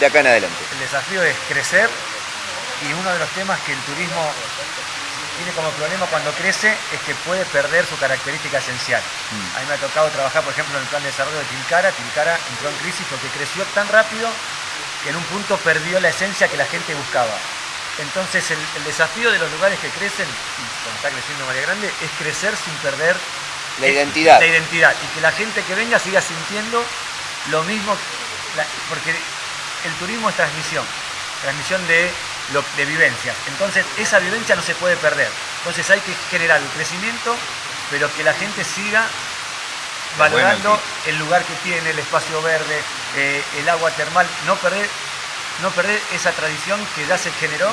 Speaker 2: de acá en adelante?
Speaker 7: El desafío es crecer y uno de los temas que el turismo tiene como problema cuando crece es que puede perder su característica esencial. Mm. A mí me ha tocado trabajar, por ejemplo, en el plan de desarrollo de Tilcara. Tilcara entró en crisis porque creció tan rápido que en un punto perdió la esencia que la gente buscaba. Entonces el, desafío de los lugares que crecen, como está creciendo María Grande, es crecer sin perder
Speaker 2: la identidad.
Speaker 7: La identidad. Y que la gente que venga siga sintiendo lo mismo, porque el turismo es transmisión, transmisión de de vivencias. Entonces esa vivencia no se puede perder. Entonces hay que generar un crecimiento, pero que la gente siga valorando el lugar que tiene, el espacio verde, eh, el agua termal, no perder, no perder esa tradición que ya se generó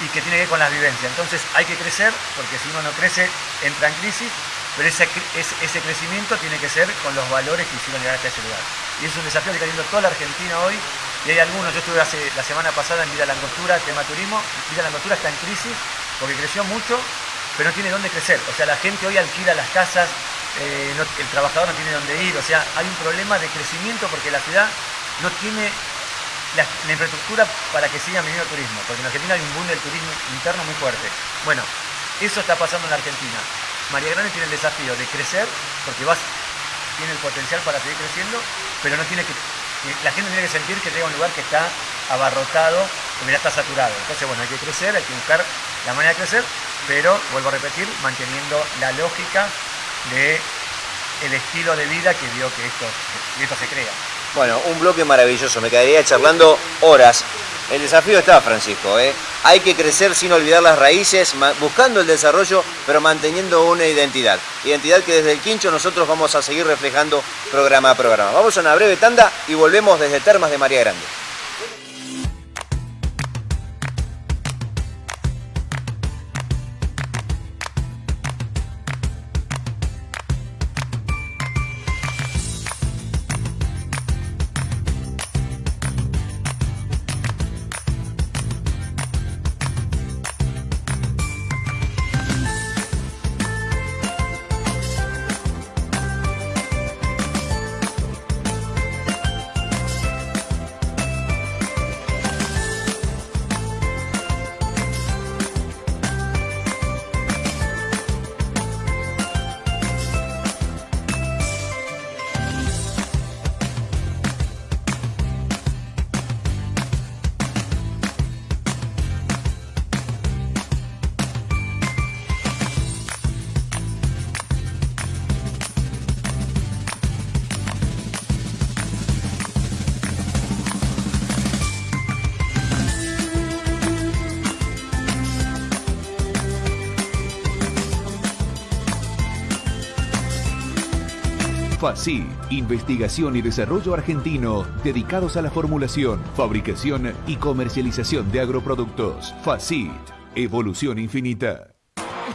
Speaker 7: y que tiene que ver con las vivencias. Entonces hay que crecer, porque si uno no crece, entra en crisis, pero ese, ese, crecimiento tiene que ser con los valores que hicieron llegar hasta ese lugar. Y es un desafío que está teniendo toda la Argentina hoy y hay algunos, yo estuve hace, la semana pasada en Vida Langostura, tema turismo, Vida Langostura está en crisis porque creció mucho, pero no tiene dónde crecer. O sea, la gente hoy alquila las casas, eh, el trabajador no tiene dónde ir, o sea, hay un problema de crecimiento porque la ciudad no tiene la, infraestructura para que siga viniendo turismo, porque en Argentina hay un boom del turismo interno muy fuerte. Bueno, eso está pasando en la Argentina. María Grande tiene el desafío de crecer, porque vas, tiene el potencial para seguir creciendo, pero no tiene que la gente tiene que sentir que llega un lugar que está abarrotado, que ya está saturado. Entonces, bueno, hay que crecer, hay que buscar la manera de crecer, pero, vuelvo a repetir, manteniendo la lógica de el estilo de vida que vio que esto, que esto se crea.
Speaker 2: Bueno, un bloque maravilloso, me quedaría charlando horas. El desafío está, Francisco, ¿eh? hay que crecer sin olvidar las raíces, buscando el desarrollo, pero manteniendo una identidad. Identidad que desde el Quincho nosotros vamos a seguir reflejando programa a programa. Vamos a una breve tanda y volvemos desde Termas de María Grande.
Speaker 3: FACI, investigación y desarrollo argentino dedicados a la formulación, fabricación y comercialización de agroproductos. FACIT, evolución infinita.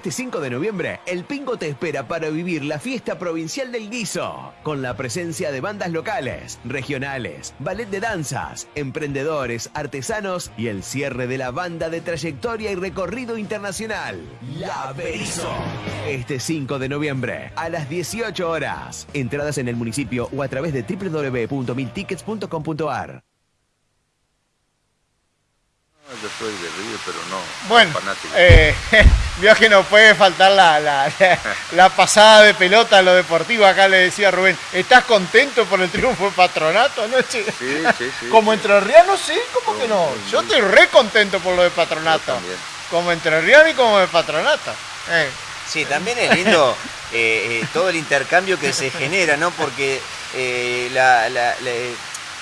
Speaker 4: Este 5 de noviembre, el Pingo te espera para vivir la fiesta provincial del guiso, con la presencia de bandas locales, regionales, ballet de danzas, emprendedores, artesanos y el cierre de la banda de trayectoria y recorrido internacional, La Berizo. Este 5 de noviembre, a las 18 horas. Entradas en el municipio o a través de www.miltickets.com.ar.
Speaker 5: Yo soy de River, pero no
Speaker 1: Bueno,
Speaker 5: fanático.
Speaker 1: eh, vio que no puede faltar la, la- la- la pasada de pelota a lo deportivo. Acá le decía a Rubén, ¿estás contento por el triunfo de Patronato anoche?
Speaker 5: Sí, sí, sí.
Speaker 1: Como
Speaker 5: sí.
Speaker 1: entrerriano, sí, ¿cómo que no? Yo estoy re contento por lo de Patronato.
Speaker 5: también.
Speaker 1: Como entrerriano y como de Patronato. Eh,
Speaker 2: Sí, también es lindo eh, eh, todo el intercambio que se genera, ¿no? Porque eh, la, la- la-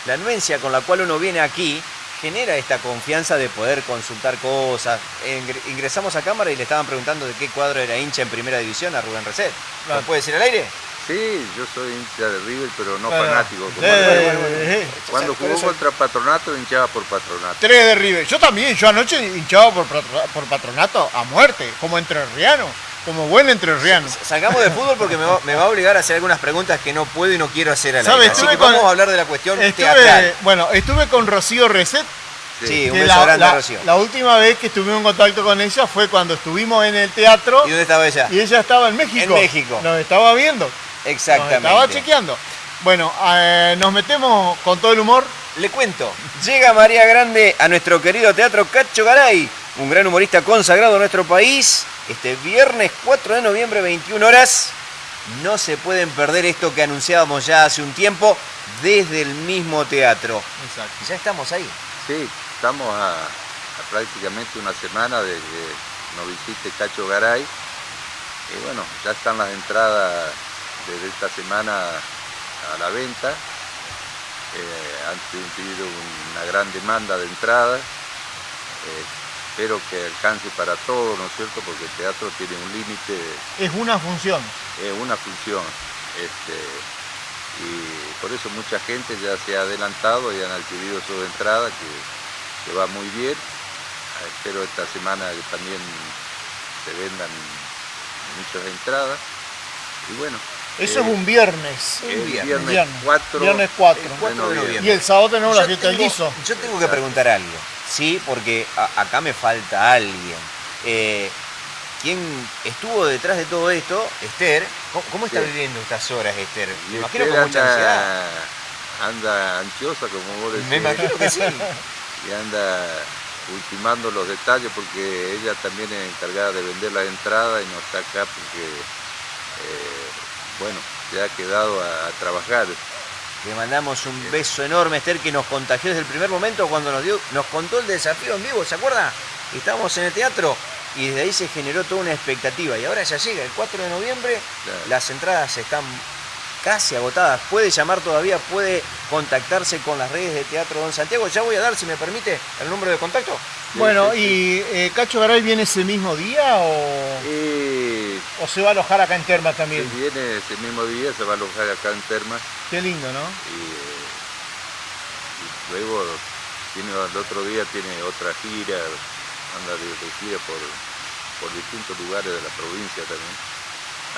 Speaker 2: la anuencia con la cual uno viene aquí genera esta confianza de poder consultar cosas. Ingre- Ingresamos a cámara y le estaban preguntando de qué cuadro era hincha en primera división a Rubén Reset. ¿Lo puede decir al aire?
Speaker 5: Sí, yo soy hincha de River, pero no
Speaker 1: Bueno,
Speaker 5: fanático. como
Speaker 1: eh, eh.
Speaker 5: Cuando jugó
Speaker 2: eso-
Speaker 5: contra Patronato, hinchaba por Patronato.
Speaker 1: Tres de River. Yo también, yo anoche hinchaba por, por Patronato a muerte, como entrerriano, como buen entrerriano.
Speaker 2: Salgamos de fútbol porque me va, me va a obligar a hacer algunas preguntas que no puedo y no quiero hacer al
Speaker 1: ¿Sabe?
Speaker 2: aire. Así que
Speaker 1: con-
Speaker 2: vamos a hablar de la cuestión
Speaker 1: Estuve,
Speaker 2: teatral.
Speaker 1: bueno, estuve con Rocío Reset.
Speaker 2: Sí, un beso
Speaker 1: la,
Speaker 2: grande,
Speaker 1: la-
Speaker 2: Rocío.
Speaker 1: la última vez que estuvimos en contacto con ella fue cuando estuvimos en el teatro
Speaker 2: ¿Y dónde estaba ella?
Speaker 1: y ella estaba en México.
Speaker 2: En México.
Speaker 1: Nos estaba viendo.
Speaker 2: Exactamente.
Speaker 1: Nos estaba chequeando. Bueno, eh, nos metemos con todo el humor.
Speaker 2: Le cuento, llega María Grande a nuestro querido teatro Cacho Garay, un gran humorista consagrado en nuestro país, este viernes 4 de noviembre, 21 horas. No se pueden perder esto que anunciábamos ya hace un tiempo desde el mismo teatro.
Speaker 1: Exacto.
Speaker 2: Ya estamos ahí.
Speaker 5: Sí, estamos a, a prácticamente una semana de que nos visite Cacho Garay. Y bueno, ya están las entradas desde esta semana a la venta. Eh, han tenido una gran demanda de entradas. Eh, espero que alcance para todos, ¿no es cierto? Porque el teatro tiene un límite
Speaker 1: Es una función.
Speaker 5: es una función. Este, y por eso mucha gente ya se ha adelantado y han adquirido su entrada, que, que va muy bien. Espero esta semana que también se vendan muchas entradas. Y bueno,
Speaker 1: Eso
Speaker 5: eh,
Speaker 1: es un viernes.
Speaker 5: el
Speaker 2: viernes.
Speaker 5: viernes,
Speaker 1: Viernes.
Speaker 5: 4,
Speaker 1: Viernes 4.
Speaker 5: de
Speaker 2: 4 de noviembre.
Speaker 1: Y el sábado tenemos la
Speaker 2: Yo
Speaker 1: fiesta del guiso.
Speaker 2: Yo tengo que preguntar algo, ¿sí? Porque a- acá me falta alguien. Eh, ¿Quién estuvo detrás de todo esto? Esther. ¿Cómo, cómo está
Speaker 5: Sí.
Speaker 2: viviendo estas horas, Esther?
Speaker 5: Y
Speaker 2: Me imagino con mucha ansiedad.
Speaker 5: anda, anda ansiosa, como vos decís.
Speaker 2: Me imagino que sí.
Speaker 5: y anda ultimando los detalles porque ella también es encargada de vender la entrada y no está acá porque, eh, bueno, se ha quedado a, a trabajar.
Speaker 2: Le mandamos un beso enorme, Esther, que nos contagió desde el primer momento cuando nos dio, nos contó el desafío en vivo, ¿se acuerda? Estábamos en el teatro y desde ahí se generó toda una expectativa. Y ahora ya llega, el 4 de noviembre,
Speaker 5: Claro.
Speaker 2: las entradas están casi agotadas. Puede llamar todavía, puede contactarse con las redes de Teatro Don Santiago. Ya voy a dar, si me permite, el número de contacto.
Speaker 1: Bueno, ¿y eh, Cacho Garay viene ese mismo día o,
Speaker 5: Y
Speaker 1: o se va a alojar acá en Terma
Speaker 5: si
Speaker 1: también?
Speaker 5: viene ese mismo día, se va a alojar acá en Terma
Speaker 1: Qué lindo, ¿no?
Speaker 5: y, eh, y luego tiene, el otro día tiene otra gira, anda de, de gira por, por distintos lugares de la provincia también.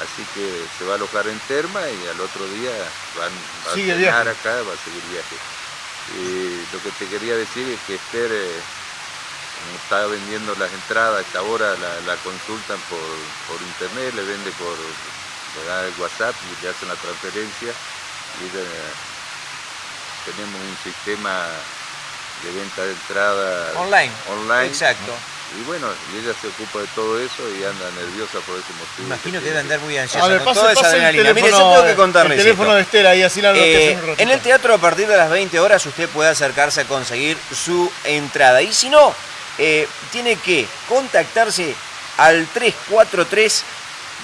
Speaker 5: Así que se va a alojar en Terma y al otro día van, va a
Speaker 1: viaje.
Speaker 5: acá, va a seguir viaje. Y lo que te quería decir es que Esther eh, está vendiendo las entradas, a esta hora la, la consultan por, por internet, le vende por, le da el WhatsApp y le hacen la transferencia y ella, tenemos un sistema de venta de entrada
Speaker 2: Online.
Speaker 5: online.
Speaker 2: Exacto.
Speaker 5: Y bueno, y ella se ocupa de todo eso y anda nerviosa por ese motivo.
Speaker 2: Imagino que debe andar muy ansiosa.
Speaker 1: A ver,
Speaker 2: con
Speaker 1: pase,
Speaker 2: toda esa
Speaker 1: pase el
Speaker 2: adrenalina.
Speaker 1: teléfono,
Speaker 2: Mire, yo tengo que contarles
Speaker 1: el teléfono
Speaker 2: esto.
Speaker 1: de Esther ahí, así la
Speaker 2: Eh,
Speaker 1: un
Speaker 2: en el teatro a partir de las 20 horas usted puede acercarse a conseguir su entrada. Y si no, eh, tiene que contactarse al 343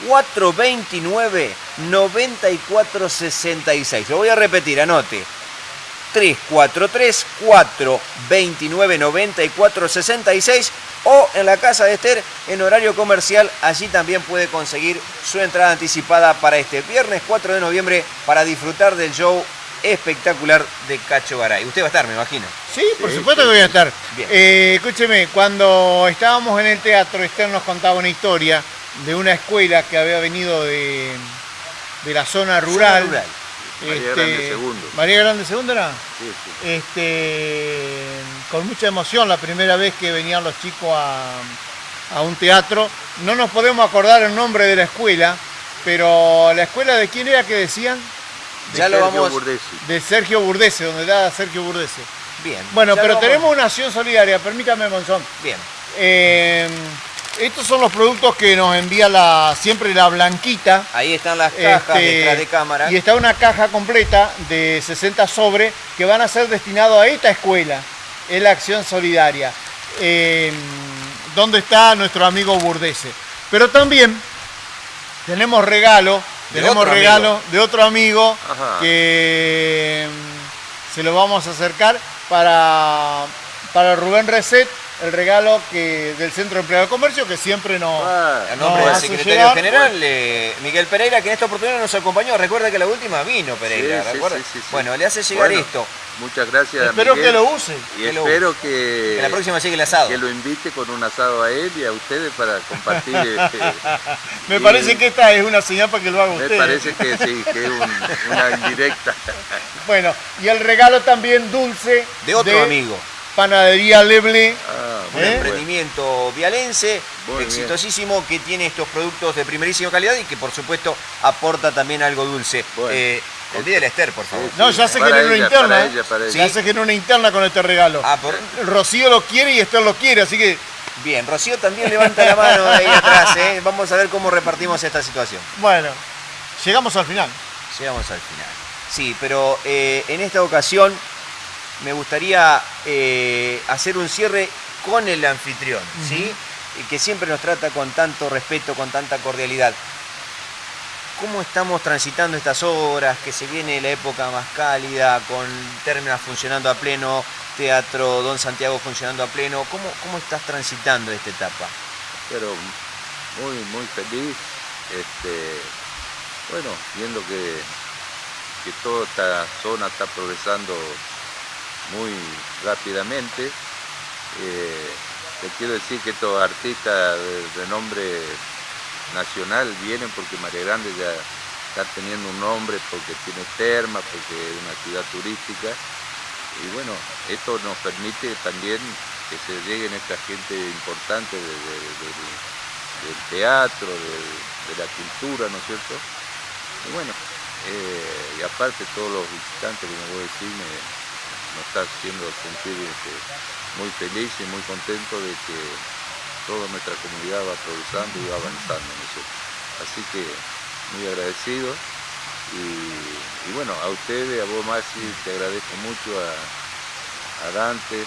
Speaker 2: 429 9466. Lo voy a repetir, anote. 343 429 94 66 o en la casa de Esther en horario comercial. Allí también puede conseguir su entrada anticipada para este viernes 4 de noviembre para disfrutar del show espectacular de Cacho Garay. Usted va a estar, me imagino.
Speaker 1: Sí, por supuesto que voy a estar.
Speaker 2: Bien.
Speaker 1: Eh, escúcheme, cuando estábamos en el teatro, Esther nos contaba una historia de una escuela que había venido de, de la zona rural.
Speaker 2: rural.
Speaker 5: María Grande Segundo.
Speaker 1: María Grande Segundo era.
Speaker 5: Sí, sí.
Speaker 1: Este, con mucha emoción la primera vez que venían los chicos a, a un teatro. No nos podemos acordar el nombre de la escuela, pero la escuela de quién era que decían?
Speaker 2: Ya lo
Speaker 5: Sergio
Speaker 2: vamos.
Speaker 5: Burdesi.
Speaker 1: De Sergio Burdese, donde da Sergio Burdese.
Speaker 2: Bien.
Speaker 1: Bueno,
Speaker 2: ya
Speaker 1: pero
Speaker 2: lo
Speaker 1: tenemos una acción solidaria, permítame, Monzón.
Speaker 2: Bien.
Speaker 1: Eh, estos son los productos que nos envía la, siempre la Blanquita.
Speaker 2: Ahí están las cajas
Speaker 1: Este,
Speaker 2: detrás de cámara.
Speaker 1: Y está una caja completa de 60 sobre que van a ser destinados a esta escuela. Es la acción solidaria. Eh, donde está nuestro amigo Burdese. Pero también tenemos regalo. Tenemos regalo
Speaker 2: amigo.
Speaker 1: de otro amigo
Speaker 5: Ajá.
Speaker 1: que mm, se lo vamos a acercar para, para Rubén Reset. El regalo que, del Centro de Empleado de Comercio que siempre nos,
Speaker 5: Ah,
Speaker 2: A nombre
Speaker 1: No,
Speaker 2: del secretario
Speaker 1: llegar-
Speaker 2: general, eh, Miguel Pereira, que en esta oportunidad nos acompañó. Recuerda que la última vino Pereira,
Speaker 5: Sí, sí,
Speaker 2: ¿recuerda?
Speaker 5: sí, sí, sí.
Speaker 2: Bueno, le hace llegar
Speaker 5: Bueno,
Speaker 2: esto.
Speaker 5: Muchas gracias.
Speaker 1: espero
Speaker 5: Miguel,
Speaker 1: que lo use.
Speaker 5: Y
Speaker 2: que
Speaker 5: espero que,
Speaker 2: Que la próxima sigue el asado.
Speaker 5: que lo invite con un asado a él y a ustedes para compartir. este,
Speaker 1: Me
Speaker 5: y
Speaker 1: parece que esta es una señal para que lo haga
Speaker 5: Me
Speaker 1: usted.
Speaker 5: parece que sí, que es un- una indirecta.
Speaker 1: Bueno, y el regalo también dulce
Speaker 2: De otro amigo.
Speaker 1: Panadería Leble.
Speaker 5: Ah,
Speaker 2: Un
Speaker 1: ¿Eh?
Speaker 2: emprendimiento vialense,
Speaker 5: Muy bien.
Speaker 2: exitosísimo, que tiene estos productos de primerísima calidad y que por supuesto aporta también algo dulce.
Speaker 5: Bueno.
Speaker 2: Eh, olvídele a Esther, por favor.
Speaker 5: Sí,
Speaker 1: No, ya sé que una interna.
Speaker 5: para
Speaker 1: ¿eh?
Speaker 5: ella, para ella.
Speaker 1: Ya sé que era una interna con este regalo.
Speaker 2: Ah, por-
Speaker 1: Rocío lo quiere y Esther lo quiere, así que,
Speaker 2: Bien, Rocío también levanta la mano ahí atrás. ¿eh? Vamos a ver cómo repartimos esta situación.
Speaker 1: bueno, llegamos al final.
Speaker 2: Llegamos al final. Sí, pero eh, en esta ocasión me gustaría eh, hacer un cierre con el anfitrión, ¿sí? Y que siempre nos trata con tanto respeto, con tanta cordialidad. ¿Cómo estamos transitando estas horas? Que se viene la época más cálida, con términos funcionando a pleno, Teatro Don Santiago funcionando a pleno. ¿Cómo, cómo estás transitando esta etapa?
Speaker 5: pero muy, muy feliz. Este, bueno, viendo que, que toda esta zona está progresando muy rápidamente. Eh, te quiero decir que estos artistas de renombre nacional vienen porque María Grande ya está teniendo un nombre, porque tiene terma, porque es una ciudad turística. Y bueno, esto nos permite también que se lleguen esta gente importante de- de- de- del teatro, de, de la cultura, ¿no es cierto? Y bueno, eh, y aparte todos los visitantes, como vos decís, me, nos está haciendo sentir este, muy feliz y muy contento de que toda nuestra comunidad va progresando y va avanzando, ¿no? Así que muy agradecido y, y bueno, a ustedes, a vos Maxi, te agradezco mucho, a, a Dante,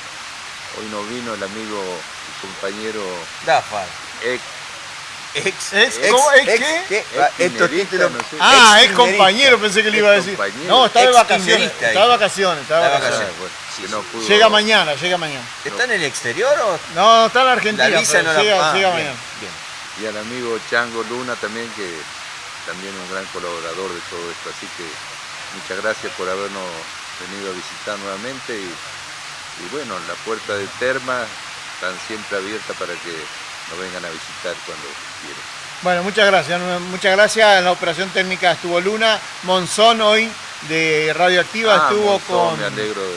Speaker 5: hoy no vino el amigo y compañero
Speaker 2: Dafar.
Speaker 5: ex
Speaker 2: Ex,
Speaker 1: ¿Es? ¿Cómo? ¿Es
Speaker 2: ex-
Speaker 1: qué?
Speaker 2: ¿qué?
Speaker 5: ex
Speaker 2: Ah,
Speaker 5: no sé.
Speaker 1: Ah, es
Speaker 2: Ex-kirchnerista.
Speaker 1: compañero, pensé que le iba a decir. No, está de vacaciones. Está de vacaciones, está de vacaciones.
Speaker 2: Sí,
Speaker 5: no pudo-
Speaker 1: Llega mañana, llega mañana.
Speaker 2: ¿Está en el exterior o
Speaker 1: No, está en la Argentina,
Speaker 2: la visa no la
Speaker 1: llega,
Speaker 2: ah,
Speaker 1: llega
Speaker 2: bien,
Speaker 1: mañana.
Speaker 2: bien.
Speaker 5: y al amigo Chango Luna también, que también un gran colaborador de todo esto. Así que muchas gracias por habernos venido a visitar nuevamente y, y bueno, la puerta de Terma están siempre abierta para que nos vengan a visitar cuando quieran.
Speaker 1: Bueno, muchas gracias. Muchas gracias. En la operación técnica estuvo Luna. Monzón hoy de Radioactiva
Speaker 5: Ah,
Speaker 1: estuvo
Speaker 5: Monzón,
Speaker 1: con.
Speaker 5: Me alegro, de,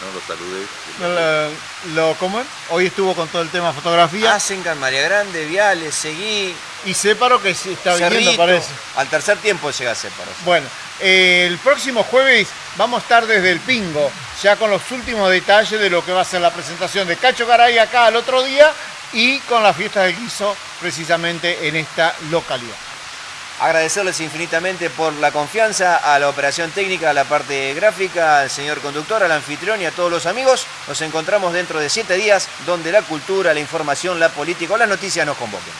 Speaker 5: no lo saludé.
Speaker 1: Lo, lo- ¿Cómo es? Hoy estuvo con todo el tema fotografía.
Speaker 2: Asencan, María Grande, Viales, Seguí,
Speaker 1: Y Separo que sí está viniendo,
Speaker 2: Cerrito.
Speaker 1: parece.
Speaker 2: Al tercer tiempo llega Separo.
Speaker 1: Bueno, eh, el próximo jueves vamos a estar desde el Pingo, ya con los últimos detalles de lo que va a ser la presentación de Cacho Garay acá al otro día y con la fiesta del guiso precisamente en esta localidad.
Speaker 2: Agradecerles infinitamente por la confianza a la operación técnica, a la parte gráfica, al señor conductor, al anfitrión y a todos los amigos. Nos encontramos dentro de siete días donde la cultura, la información, la política o las noticias nos convoquen.